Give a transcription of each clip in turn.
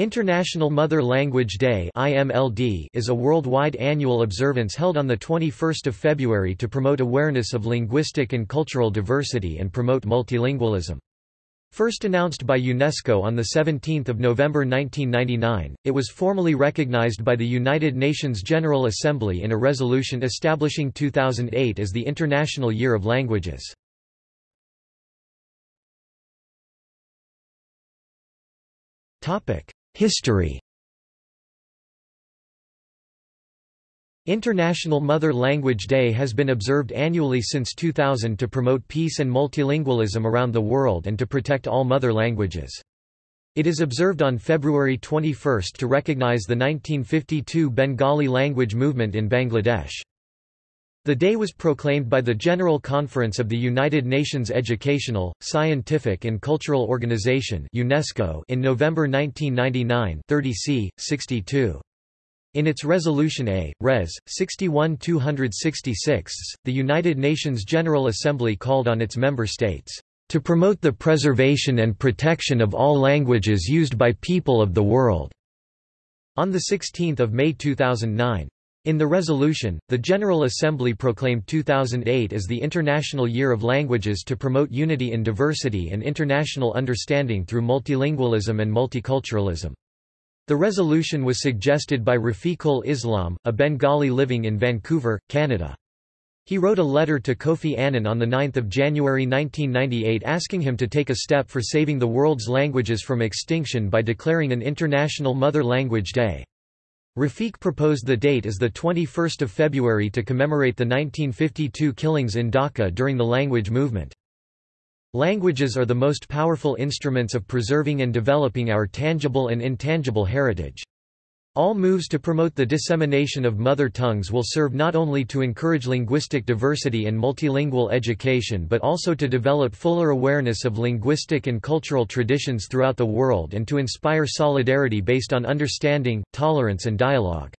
International Mother Language Day is a worldwide annual observance held on 21 February to promote awareness of linguistic and cultural diversity and promote multilingualism. First announced by UNESCO on 17 November 1999, it was formally recognized by the United Nations General Assembly in a resolution establishing 2008 as the International Year of Languages. History International Mother Language Day has been observed annually since 2000 to promote peace and multilingualism around the world and to protect all mother languages. It is observed on February 21 to recognize the 1952 Bengali language movement in Bangladesh. The day was proclaimed by the General Conference of the United Nations Educational, Scientific and Cultural Organization UNESCO in November 1999 30 c. 62. In its Resolution A, Res. 61-266, the United Nations General Assembly called on its member states, "...to promote the preservation and protection of all languages used by people of the world." On 16 May 2009. In the resolution, the General Assembly proclaimed 2008 as the International Year of Languages to promote unity in diversity and international understanding through multilingualism and multiculturalism. The resolution was suggested by Rafiqul Islam, a Bengali living in Vancouver, Canada. He wrote a letter to Kofi Annan on 9 January 1998 asking him to take a step for saving the world's languages from extinction by declaring an International Mother Language Day. Rafiq proposed the date as 21 February to commemorate the 1952 killings in Dhaka during the language movement. Languages are the most powerful instruments of preserving and developing our tangible and intangible heritage. All moves to promote the dissemination of mother tongues will serve not only to encourage linguistic diversity and multilingual education but also to develop fuller awareness of linguistic and cultural traditions throughout the world and to inspire solidarity based on understanding, tolerance and dialogue.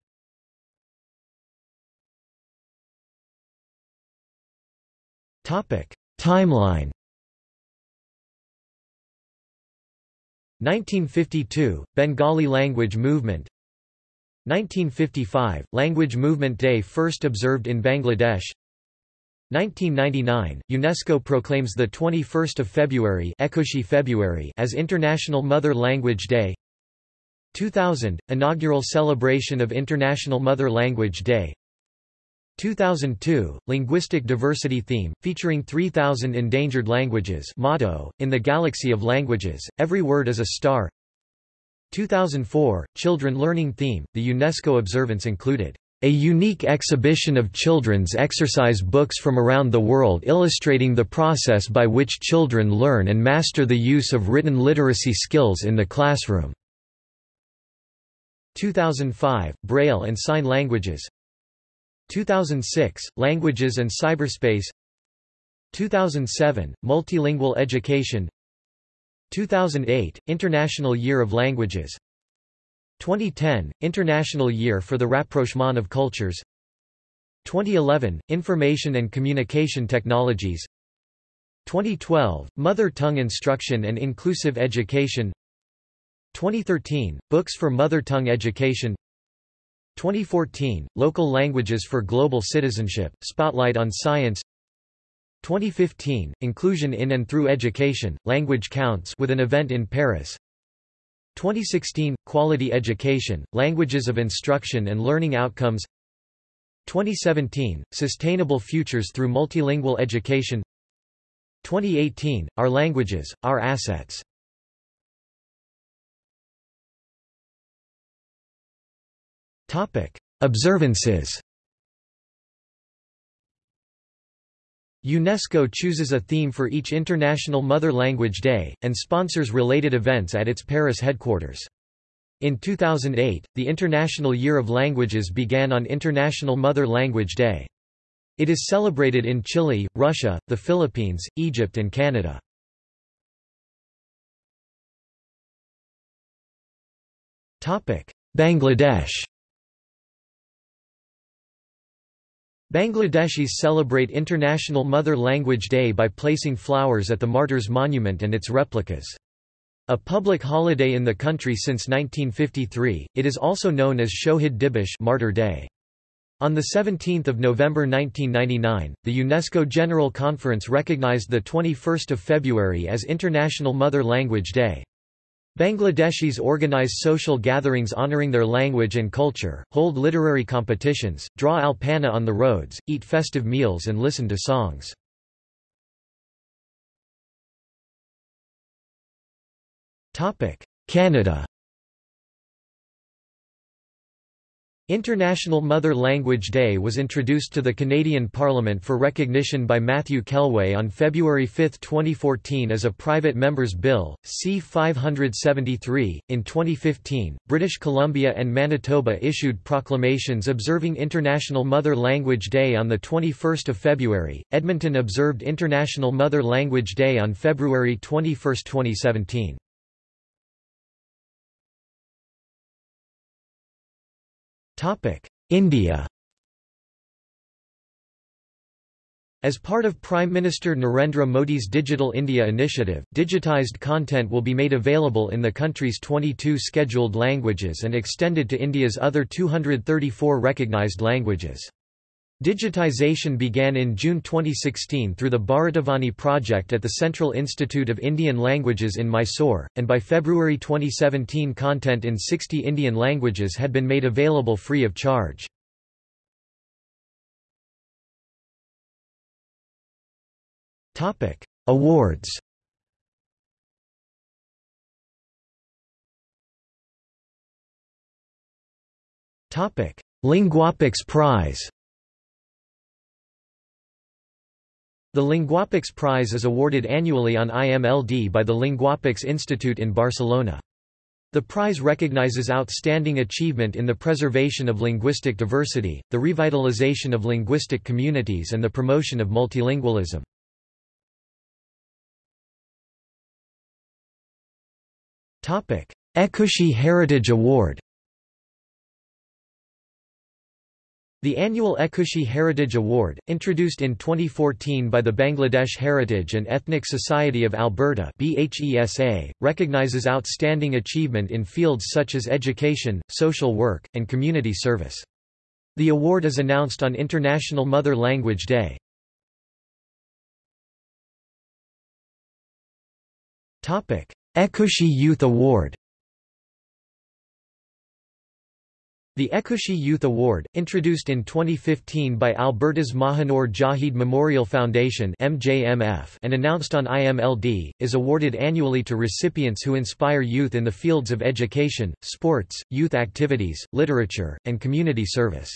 Timeline 1952 – Bengali language movement 1955 – Language Movement Day first observed in Bangladesh. 1999 – UNESCO proclaims 21 February, February as International Mother Language Day. 2000 – Inaugural celebration of International Mother Language Day. 2002 – Linguistic Diversity Theme, featuring 3,000 endangered languages motto, in the galaxy of languages, every word is a star 2004 – Children Learning Theme, the UNESCO observance included, "...a unique exhibition of children's exercise books from around the world illustrating the process by which children learn and master the use of written literacy skills in the classroom." 2005 – Braille and Sign Languages. 2006 – Languages and Cyberspace. 2007 – Multilingual Education 2008 – International Year of Languages. 2010 – International Year for the Rapprochement of Cultures. 2011 – Information and Communication Technologies. 2012 – Mother Tongue Instruction and Inclusive Education. 2013 – Books for Mother Tongue Education. 2014 – Local Languages for Global Citizenship, Spotlight on Science 2015 – Inclusion in and through education, Language Counts with an event in Paris. 2016 – Quality Education, Languages of Instruction and Learning Outcomes. 2017 – Sustainable Futures through Multilingual Education. 2018 – Our Languages, Our Assets. Observances UNESCO chooses a theme for each International Mother Language Day, and sponsors related events at its Paris headquarters. In 2008, the International Year of Languages began on International Mother Language Day. It is celebrated in Chile, Russia, the Philippines, Egypt and Canada. Bangladesh Bangladeshis celebrate International Mother Language Day by placing flowers at the Martyrs' Monument and its replicas. A public holiday in the country since 1953, it is also known as Shohid Dibish Martyr Day. On 17 November 1999, the UNESCO General Conference recognized 21 February as International Mother Language Day. Bangladeshis organize social gatherings honoring their language and culture, hold literary competitions, draw alpana on the roads, eat festive meals and listen to songs. Canada International Mother Language Day was introduced to the Canadian Parliament for recognition by Matthew Kellway on February 5, 2014 as a private member's bill, C-573. In 2015, British Columbia and Manitoba issued proclamations observing International Mother Language Day on 21 February. Edmonton observed International Mother Language Day on February 21, 2017. India As part of Prime Minister Narendra Modi's Digital India initiative, digitized content will be made available in the country's 22 scheduled languages and extended to India's other 234 recognized languages. Digitization began in June 2016 through the Bharatavani project at the Central Institute of Indian Languages in Mysore, and by February 2017 content in 60 Indian languages had been made available free of charge. Awards Linguapax Prize The Linguapax Prize is awarded annually on IMLD by the Linguapax Institute in Barcelona. The prize recognizes outstanding achievement in the preservation of linguistic diversity, the revitalization of linguistic communities and the promotion of multilingualism. Ekushey Heritage Award The annual Ekushey Heritage Award, introduced in 2014 by the Bangladesh Heritage and Ethnic Society of Alberta recognizes outstanding achievement in fields such as education, social work, and community service. The award is announced on International Mother Language Day. Ekushey Youth Award The Ekushey Youth Award, introduced in 2015 by Alberta's Mahinur Jahid Memorial Foundation MJMF and announced on IMLD, is awarded annually to recipients who inspire youth in the fields of education, sports, youth activities, literature, and community service.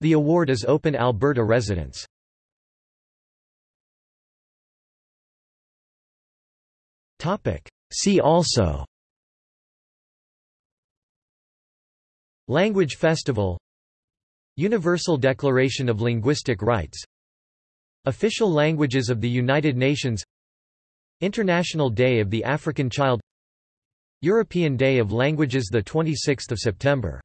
The award is open Alberta residents. See also Language Festival. Universal Declaration of Linguistic Rights. Official Languages of the United Nations. International Day of the African Child. European Day of Languages 26 September